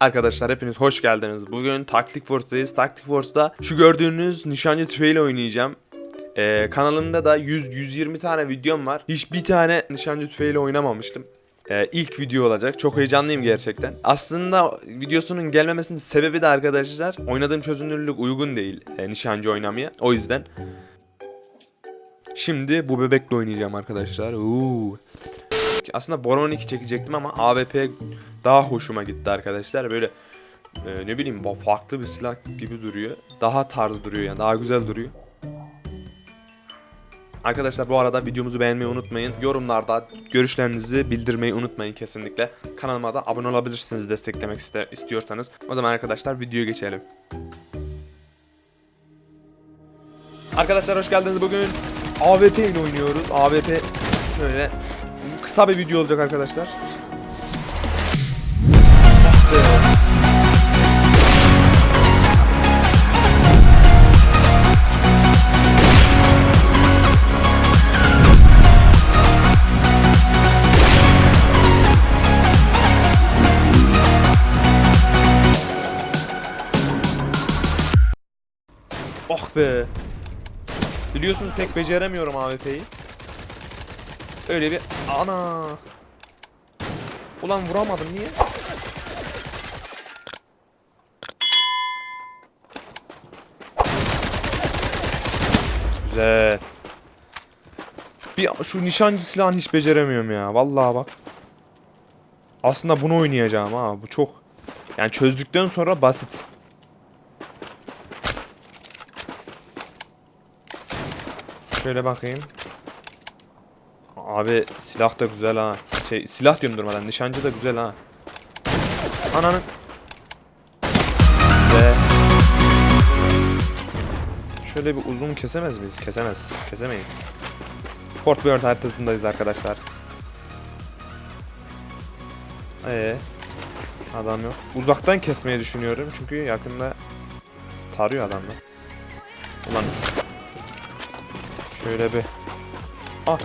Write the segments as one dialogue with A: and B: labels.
A: Arkadaşlar hepiniz hoş geldiniz. Bugün Tactic Force'dayız. Tactic Force'da şu gördüğünüz nişancı tüfeğiyle oynayacağım. Ee, kanalımda da 100-120 tane videom var. Hiçbir tane nişancı tüfeğiyle oynamamıştım. Ee, ilk video olacak. Çok heyecanlıyım gerçekten. Aslında videosunun gelmemesinin sebebi de arkadaşlar oynadığım çözünürlük uygun değil e, nişancı oynamaya. O yüzden. Şimdi bu bebekle oynayacağım arkadaşlar. Uuu. Aslında Boron 2 çekecektim ama AWP daha hoşuma gitti arkadaşlar. Böyle e, ne bileyim farklı bir silah gibi duruyor. Daha tarz duruyor yani daha güzel duruyor. Arkadaşlar bu arada videomuzu beğenmeyi unutmayın. Yorumlarda görüşlerinizi bildirmeyi unutmayın kesinlikle. Kanalıma da abone olabilirsiniz desteklemek iste istiyorsanız. O zaman arkadaşlar videoya geçelim. Arkadaşlar hoş geldiniz. Bugün AWP ile oynuyoruz. AWP şöyle kısa bir video olacak arkadaşlar. Oh be. Biliyorsunuz pek beceremiyorum AWP'yi. Öyle bir ana. Ulan vuramadım niye? Güzel. Bir şu nişancı silahını hiç beceremiyorum ya. Vallahi bak. Aslında bunu oynayacağım ha. Bu çok yani çözdükten sonra basit. Şöyle bakayım. Abi silah da güzel ha. Şey silah diyorum durmadan. Nişancı da güzel ha. Ananın. Ve şöyle bir uzun kesemez miyiz? Kesemez. Kesemeyiz. Fort Worth haritasındayız arkadaşlar. Ee, adam yok. Uzaktan kesmeyi düşünüyorum çünkü yakında tarıyor adamlar. Ulan Şöyle bir. Ah.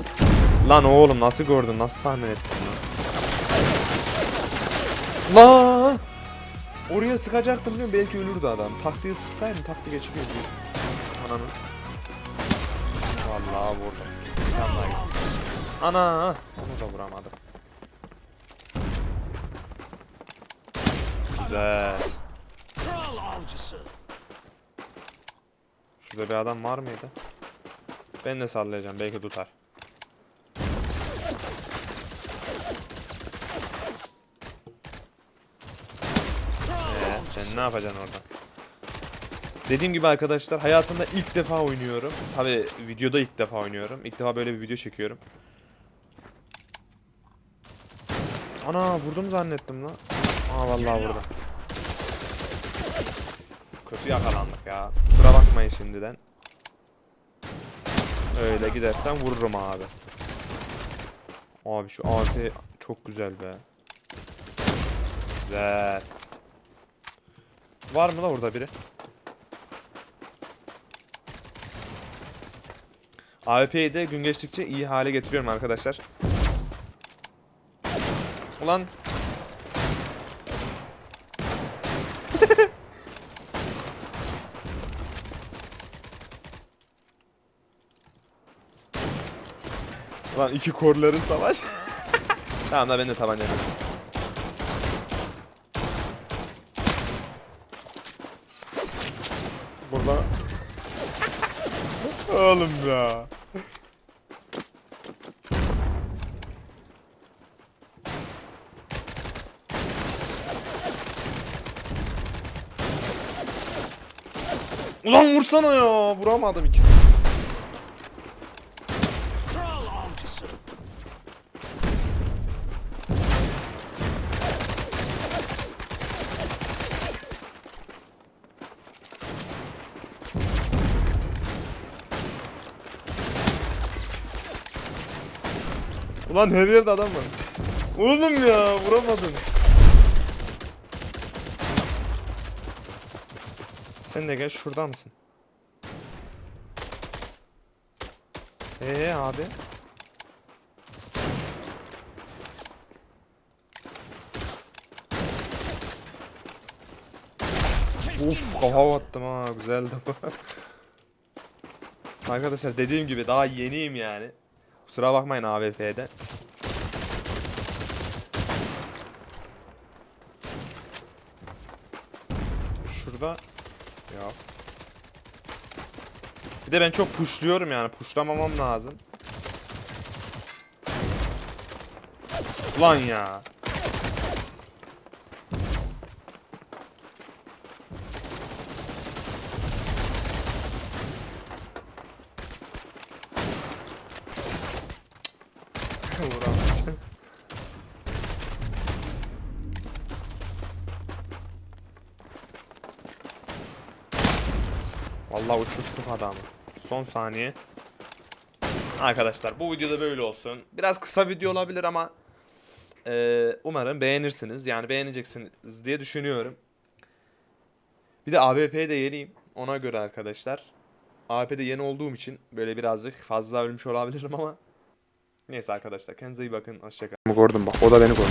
A: Lan oğlum nasıl gördün? Nasıl tahmin ettin lan? Lan! Oraya sıkacaktım biliyorum belki ölürdü adam. Taktiği sıksaydım taktiği geçiriyordu. Ananı. Vallahi vurdum. Gitti. Ana! Onu da vuramadım. Güzel. Şurada bir adam var mıydı? Ben de sallayacağım belki tutar. Ee, sen ne yapacaksın orada? Dediğim gibi arkadaşlar hayatımda ilk defa oynuyorum. Tabi videoda ilk defa oynuyorum. İlk defa böyle bir video çekiyorum. Ana vurdum zannettim lan. Aa vallahi vurdum. Kötü yakalandık ya. Kusura bakmayın şimdiden. Öyle gidersen vururum abi. Abi şu AWP çok güzel be. Güzel. Var mı da orada biri? AWP'yi de gün geçtikçe iyi hale getiriyorum arkadaşlar. Ulan. Ulan iki korların savaş. tamam da ben de tabanca Burada. Oğlum ya. Ulan vursana ya. Vuramadım ikisini. Ulan her yerde adam var. Oğlum ya vuramadım. Sen de gel şurada mısın? Ee abi. Uf kafa attım ha güzeldi. Arkadaşlar dediğim gibi daha yeniyim yani. Kusura bakmayın AWP'de. Şurada ya. Bir de ben çok pushluyorum yani. Pushlamamam lazım. Ulan ya. Vuramadım. Vallahi uçurttuk adamı. Son saniye. Arkadaşlar bu videoda böyle olsun. Biraz kısa video olabilir ama eee, umarım beğenirsiniz. Yani beğeneceksiniz diye düşünüyorum. Bir de AWP'ye de yeniyim. Ona göre arkadaşlar. AWP'de yeni olduğum için böyle birazcık fazla ölmüş olabilirim ama Neyse arkadaşlar kendinize iyi bakın. Hoşçakalın. Gördüm bak o da beni gördü.